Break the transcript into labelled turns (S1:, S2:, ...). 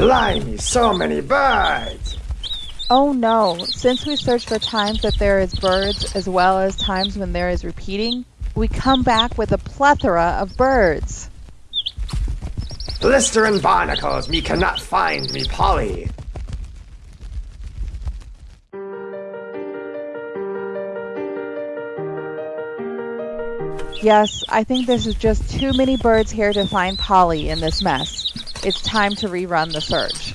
S1: Blimey, so many birds!
S2: Oh no, since we search for times that there is birds as well as times when there is repeating, we come back with a plethora of birds.
S1: Blistering barnacles, me cannot find me Polly.
S2: Yes, I think this is just too many birds here to find Polly in this mess. It's time to rerun the search.